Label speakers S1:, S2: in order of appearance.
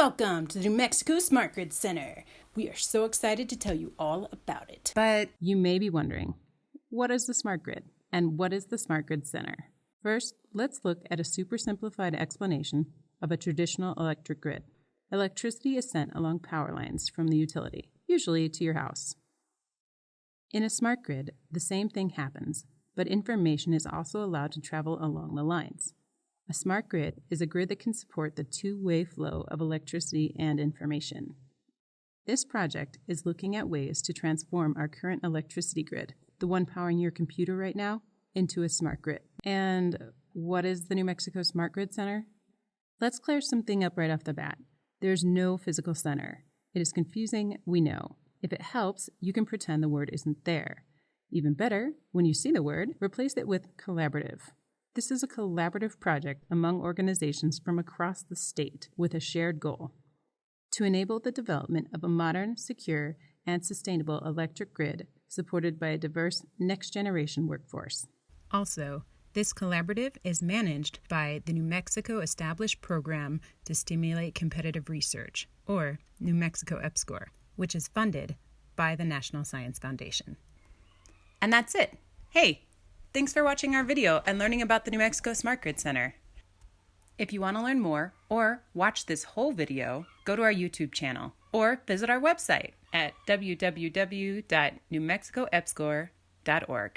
S1: Welcome to the New Mexico Smart Grid Center. We are so excited to tell you all about it.
S2: But you may be wondering, what is the smart grid and what is the Smart Grid Center? First, let's look at a super simplified explanation of a traditional electric grid. Electricity is sent along power lines from the utility, usually to your house. In a smart grid, the same thing happens, but information is also allowed to travel along the lines. A smart grid is a grid that can support the two way flow of electricity and information. This project is looking at ways to transform our current electricity grid, the one powering your computer right now, into a smart grid. And what is the New Mexico Smart Grid Center? Let's clear something up right off the bat. There's no physical center. It is confusing, we know. If it helps, you can pretend the word isn't there. Even better, when you see the word, replace it with collaborative. This is a collaborative project among organizations from across the state with a shared goal to enable the development of a modern, secure, and sustainable electric grid supported by a diverse next generation workforce.
S3: Also, this collaborative is managed by the New Mexico Established Program to Stimulate Competitive Research, or New Mexico EPSCoR, which is funded by the National Science Foundation.
S1: And that's it. Hey, thanks for watching our video and learning about the New Mexico Smart Grid Center. If you want to learn more or watch this whole video, go to our YouTube channel or visit our website at www.newmexicoepscor.org.